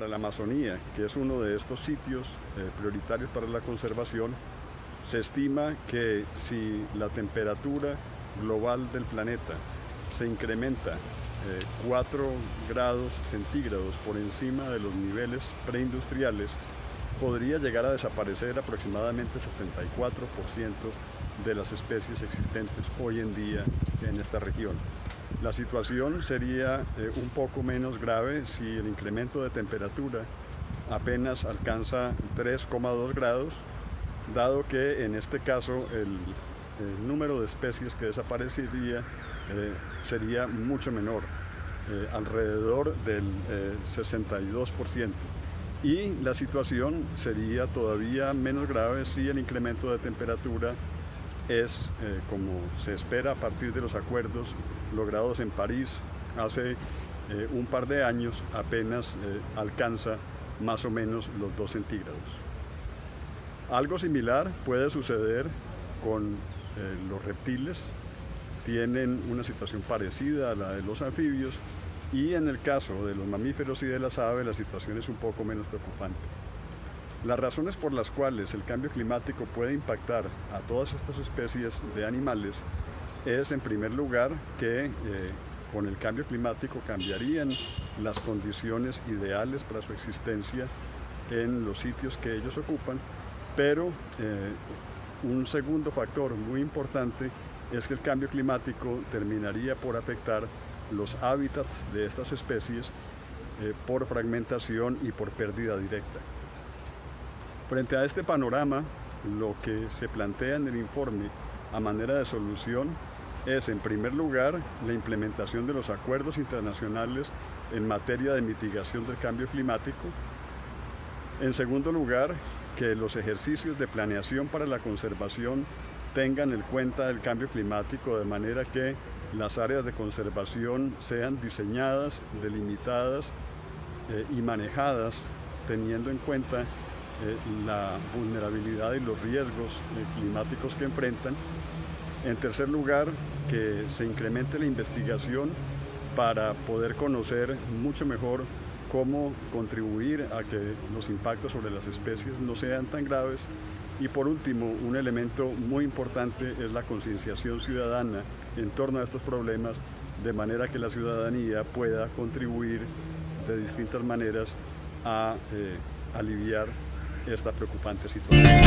para la Amazonía, que es uno de estos sitios eh, prioritarios para la conservación, se estima que si la temperatura global del planeta se incrementa 4 eh, grados centígrados por encima de los niveles preindustriales, podría llegar a desaparecer aproximadamente 74% de las especies existentes hoy en día en esta región. La situación sería eh, un poco menos grave si el incremento de temperatura apenas alcanza 3,2 grados, dado que en este caso el, número de especies que desaparecería eh, sería mucho menor, eh, alrededor del 62%. Y la situación sería todavía menos grave si el incremento de temperatura es, eh, como se espera a partir de los acuerdos logrados en París hace eh, un par de años, apenas eh, alcanza más o menos los 2 centígrados. Algo similar puede suceder con los reptiles, tienen una situación parecida a la de los anfibios y en el caso de los mamíferos y de las aves la situación es un poco menos preocupante. Las razones por las cuales el cambio climático puede impactar a todas estas especies de animales es en primer lugar que eh, con el cambio climático cambiarían las condiciones ideales para su existencia en los sitios que ellos ocupan, pero eh, un segundo factor muy importante es que el cambio climático terminaría por afectar los hábitats de estas especies eh, por fragmentación y por pérdida directa. Frente a este panorama, lo que se plantea en el informe a manera de solución es, en primer lugar, la implementación de los acuerdos internacionales en materia de mitigación del cambio climático. En segundo lugar, que los ejercicios de planeación para la conservación tengan en cuenta el cambio climático de manera que las áreas de conservación sean diseñadas, delimitadas eh, y manejadas teniendo en cuenta eh, la vulnerabilidad y los riesgos eh, climáticos que enfrentan. En tercer lugar, que se incremente la investigación para poder conocer mucho mejor cómo contribuir a que los impactos sobre las especies no sean tan graves. Y por último, un elemento muy importante es la concienciación ciudadana en torno a estos problemas, de manera que la ciudadanía pueda contribuir de distintas maneras a eh, aliviar esta preocupante situación.